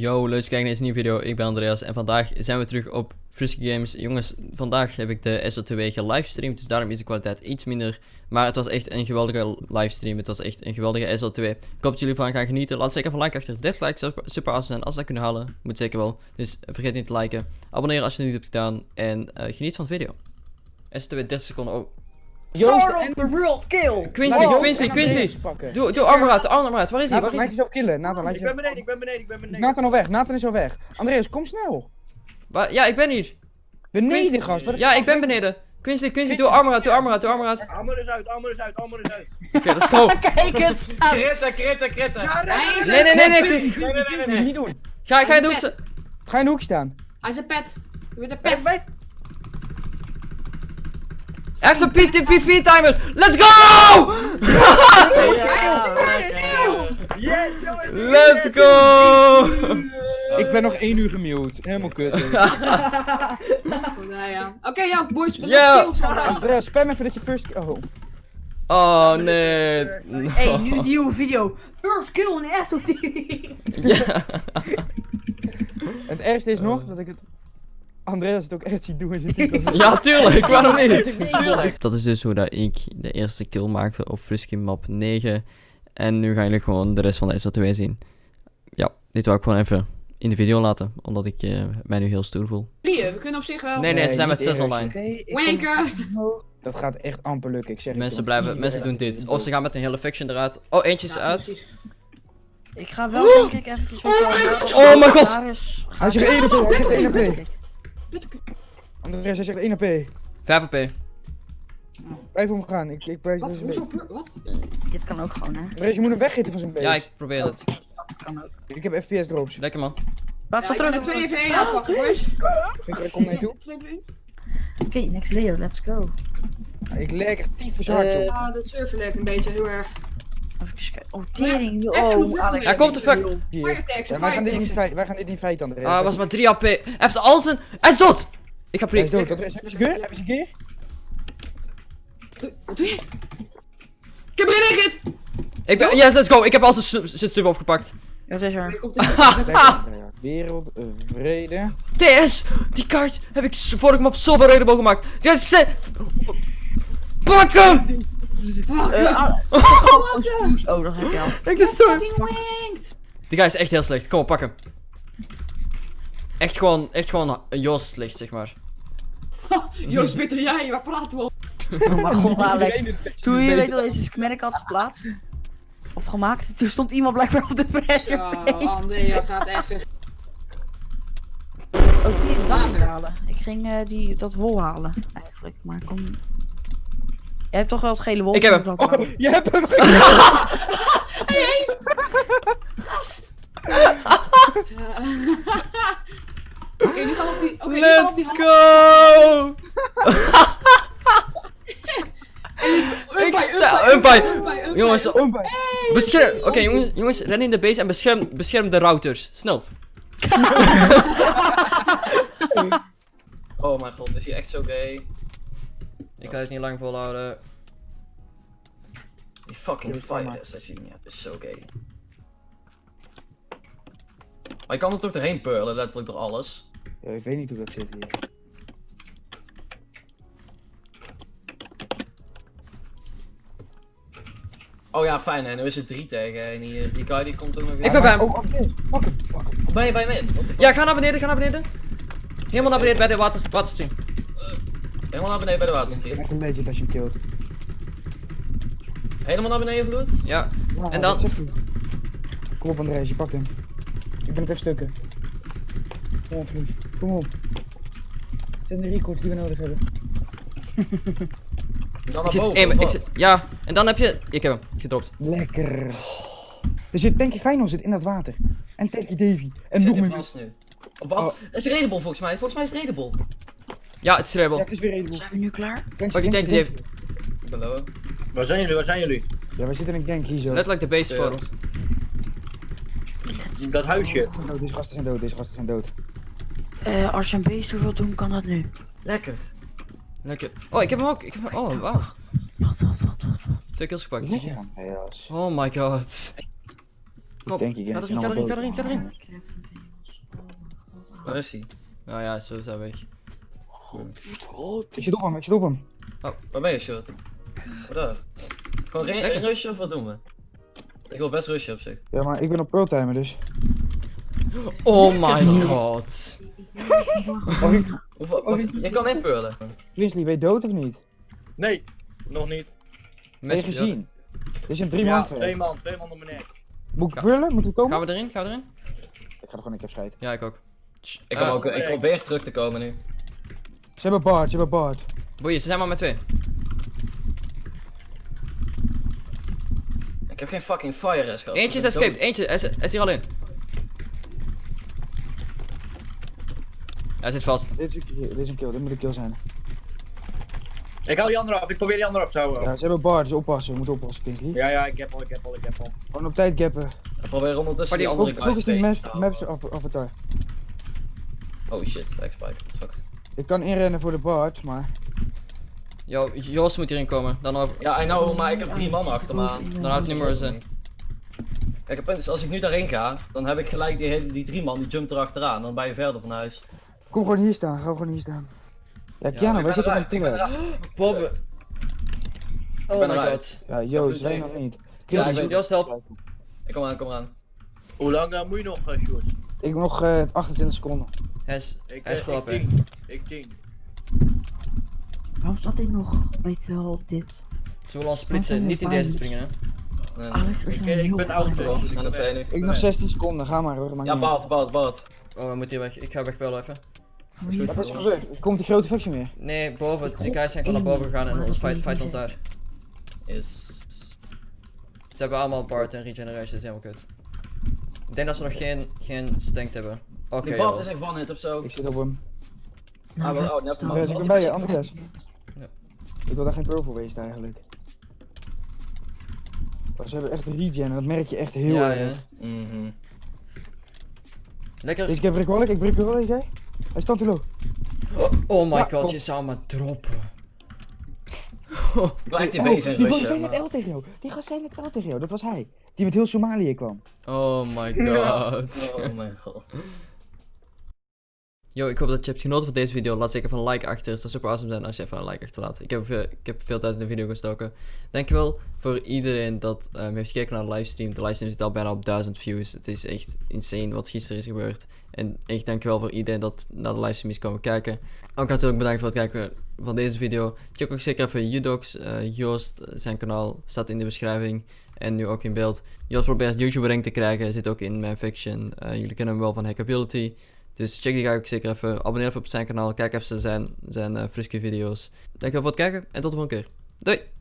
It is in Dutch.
Yo, leuk kijkt naar deze nieuwe video. Ik ben Andreas en vandaag zijn we terug op Frisky Games. Jongens, vandaag heb ik de SO2 gelivestreamd, dus daarom is de kwaliteit iets minder. Maar het was echt een geweldige livestream. Het was echt een geweldige SO2. Ik hoop dat jullie van gaan genieten. Laat zeker een like achter. 30 likes zou super awesome zijn als dat kunnen halen. Moet zeker wel. Dus vergeet niet te liken. Abonneren als je het niet hebt gedaan. En eh, geniet van de video. SO2 30 seconden. Oh. Start of the world kill! Quincy, Nou, Quincy, Quincy. Doe, doe armor uit, armor uit. Waar is hij? Waar Nathan, is laat hij? jezelf killen. Nathan, laat Ik ben beneden, ik ben beneden, ik ben beneden. Nathan al weg, Nathan is al weg. Andreas, kom snel. Ja, ik ben hier. Beneden, Quincy- gast. Ja, ik ben beneden. Quincy, Quincy, doe armor uit, doe armor uit, doe armor uit. Armor is uit, armor is uit, armor is uit. Oké, let's go. Kijk eens! Kritten, kritten, kritten. Nee, nee, nee, nee, Quincy. Nee, nee, nee, nee. niet doen. Ga, ga je doen? ze- Ga in de hoek staan. Hij is een pet. Je bent een pet. Hij heeft een timer. Let's go! Yes, jongens. Let's go! Ik ben nog één uur gemute. Helemaal kut. Nou ja. Oké, ja, boys. We Ja. Andreas, spam even dat je first... Oh. Oh nee. Hey, nu nieuwe video. First kill in echt op TV. Ja. Het ergste is nog dat ik het... Andreas het ook echt ziet doen in zijn titel. Ja, tuurlijk, waarom niet? Tuurlijk. Dat is dus hoe dat ik de eerste kill maakte op Frisky Map 9. En nu gaan jullie gewoon de rest van de SO2 zien. Ja, dit wou ik gewoon even in de video laten, omdat ik eh, mij nu heel stoer voel. Drieën, we kunnen op zich wel. Nee, nee, ze zijn met niet 6 eerst. online. Kom- Wanker. Dat gaat echt amper lukken, ik zeg het, Mensen, blijven, mensen doen dit. Of ze gaan met een hele faction eruit. Oh, eentje is Ja, uit. precies. Ik ga wel denk ik even Oh mijn god! Hij zegt 1 AP, hij zegt 1 AP. Kijk, Andreas, hij zegt 1 AP. 5 AP. Blijf omgaan, ik, ik blijf Wat? deze Hoezo? Wat? Dit kan ook gewoon, hè? Andreas, je moet hem weggitten van zijn base. Ja, ik probeer het. Dat kan ook. Ik heb FPS drops. Lekker man. Ik er ben er 2 even 1 aanpakken, boys. Ik er kom mee toe. 2 even 1. Oké, next layer, let's go. Ik leg echt tyfus hard op. Ja, de server lekt een beetje heel erg. Even kijken. Oh, tering. Oh, Alex. Hij komt de fuck. Ja, wij, gaan dit fire niet feit, wij gaan dit niet feit, Andreas. Ah, hij was maar 3 AP. Hij heeft al zijn... Hij is dood! Ik ga Hij is prikken. dood. Heb je gear? Heb je? Doe- Wat doe je? Ik heb erin gegit! Ik ben... Yes, let's go. Ik heb al zijn stu- zijn stuff opgepakt. Ja, Wat is er? Wereldvrede. TS! Die kaart heb ik s- vorige map zoveel raidable gemaakt. Yes, se- Pak hem! Eh, ah, Oh, wat de? Oh, dat heb je al. Ik wanked. Die guy is echt heel slecht. Kom op, pak hem. Echt gewoon, echt gewoon een Joost slecht, zeg maar. Joost, beter jij, waar praten we? Oh mijn god, Alex. Toen je weet wel deze merk had geplaatst. Of gemaakt. Toen stond iemand blijkbaar op de pressure. Ja, Andrea gaat even. Oh, die dat niet halen. Ik ging eh, die, dat wol halen, eigenlijk. Maar ik kon... Jij hebt toch wel het gele wol? Ik heb hem. Oh, je hebt hem. Oké, nu gaan we op die. Oké, nu Let's die. go! Unpai, unpai. Jongens, bescherm... Oké, jongens, jongens, ren in de base en bescherm, bescherm de routers. Snel. Oh mijn god, is hij echt zo gay? Ik ga het niet lang volhouden. Die fucking maar. assassin, ja, is zo gay. Maar je kan er toch doorheen pearlen, letterlijk door alles. Ja, ik weet niet hoe dat zit hier. Oh ja, fijn, hè, nu is het 3 tegen en die, die guy die komt ook nog weer. Ik ben bij hem. Oh, pak hem. Pak hem. Ben je bij hem in? Ja, ga naar beneden, ga naar beneden. Helemaal naar beneden bij de water, waterstream. Helemaal naar beneden bij de Ik waterstream. ben echt een legend als je hem killt. Helemaal naar beneden vloed? Ja. Ja, En dan- dat. Kom op Andreas, je pakt hem. Ik ben het even stukken. Ja, vlieg. Kom op. Het zijn de records die we nodig hebben. Dan Ik zit, boven. ik zit, ja, en dan heb je... Ik heb hem, gedropt. Lekker. Er zit Tanky Final zit in dat water. En Tanky Davy. En Zit nog meer. vast nu. Wat? Oh. Het is raidable volgens mij, volgens mij is het raidable. Ja, het is Ja, rebel. het is weer Redable. Zijn we nu klaar? Pak die tank. Ik low. Waar zijn jullie? Waar zijn jullie? Ja, we zitten in een gank hier zo. Letterlijk de base voor ons. Dat huisje. Oh, deze gasten zijn dood, deze gasten zijn dood. Eh, als je een beest wil doen, kan dat nu. Lekker. Lekker. Oh, ik heb hem ook. Ik heb hem... Oh, wauw. Wat, wat, wat, wat, wat? Twee kills gepakt. Ja, Oh my god. Kom, Tanky ga games erin, ga erin, ga erin, ga erin. Ik Waar is hij? Nou ja, zo zijn we weg. Ik zit op hem, ik zit op hem. Waar ben je, short? Wat daar? Gewoon re- Lekker. rushen of wat doen we? Ik wil best rushen op zich. Ja, maar ik ben op pearltimer dus. Oh my god. Of ik, Hoeveel, wat, je kan inpurlen. Grizzly, ben je dood of niet? Nee, nog niet. Mes- gezien? Dit is een drie ja, man twee man, twee man op mijn nek. Moet ik? Moeten we komen? Gaan we erin? Gaan we erin? Ik ga er gewoon een keer scheiden. Ja, ik ook. Ik, kom Eh, ook, ik probeer terug te komen nu. Ze hebben Bart, ze hebben Bart. Boeien, ze zijn maar met twee. Ik heb geen fucking fire rest gehad. Eentje is escaped, eentje hij is, hij is hier al in. Hij zit vast. Dit is, een, kill, dit is een kill, dit moet een kill zijn. Ik hou die andere af, ik probeer die andere af te houden. Ja, ze hebben Bart, dus oppassen, we moeten oppassen, Kingsley. Ja, ja, ik heb al, ik heb al, ik heb al. Gewoon op tijd gappen. Ik probeer ondertussen Maar die die- andere Focus die guys maps, tegen te maps av- avatar. Oh shit, backspike. What the fuck. Ik kan inrennen voor de Bart, maar... Yo, Joost moet hierin komen. Dan over. Ja, I know, maar ik heb drie man achter me aan. Dan houdt het niet meer eens. Kijk, het punt is, als ik nu daarheen ga, dan heb ik gelijk die, hele- die drie man, die jumpt erachteraan. Dan ben je verder van huis. Kom gewoon hier staan, ga gewoon hier staan. Ja, Ja, Kiana, ik wij zitten op een eruit. Boven. Oh my eruit. god. Ja, Joost, Ja, zeker. nog niet. Ja, weet- Joost, help. Ik kom aan, kom aan. Hoe lang eh, moet je nog, uh, Sjoerd? Ik heb nog eh 28 seconden. Hij is, Ik, hij is eh, voorop, ik tien. Ik tien. Waarom zat hij nog, weet wel, op dit? Ze willen ons splitsen, niet in deze springen, hè. Nee, nee. Alex is Ik, ben oud, dus ik ben weg. Ik nog 16 seconden, ga maar hoor. maakt Ja. Bart, Bart, Bart. Oh, we moeten hier weg. Ik ga wegbellen even. Wat is er gebeurd? Komt die grote faction weer. Nee, boven. De guys zijn gewoon naar boven gegaan en ons fight, fight ons daar. Is... Ze hebben allemaal Bart en Regeneration, dat is helemaal kut. Ik denk dat ze nog geen, geen stank hebben. Oké, Die Bart joh. is echt one hit of zo. Ik zit op hem. Ah, wel, oh, net Andreas, ik maar. ben bij je, Andreas. Ja. Ik wil daar geen voor wezen eigenlijk. Maar ze hebben echt regen en dat merk je echt heel Ja, erg. ja. Mhm. Lekker. Deze keer breek wel ik, ik breek wel ik, jij? Hij staat te low. Oh my Ja, god, kom. je zou me droppen. Ik echt die Oh, bezig die gast zei net maar- L tegen jou. Die gast zei net L tegen jou, dat was hij. Die met heel Somalië kwam. Oh my god. Oh mijn god. Yo, ik hoop dat je hebt genoten van deze video. Laat zeker even een like achter. Het zou super awesome zijn als je even een like achterlaat. Ik heb, veel, ik heb veel tijd in de video gestoken. Dankjewel voor iedereen dat ehm, heeft gekeken naar de livestream. De livestream zit al bijna op 1000 views. Het is echt insane wat gisteren is gebeurd. En echt dankjewel voor iedereen dat naar de livestream is komen kijken. Ook natuurlijk bedankt voor het kijken van deze video. Check ook zeker even Udox, eh Joost, eh, zijn kanaal staat in de beschrijving. En nu ook in beeld. Joost probeert YouTube rank te krijgen. Zit ook in mijn faction. Eh, jullie kennen hem wel van Hackability. Dus check die guy ook zeker even. Abonneer even op zijn kanaal. Kijk even zijn, zijn uh, video's. Dankjewel voor het kijken en tot de volgende keer. Doei!